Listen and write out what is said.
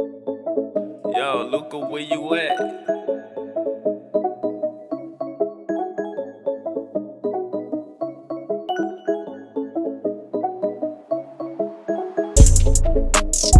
Yo, Luca, where you at? Thank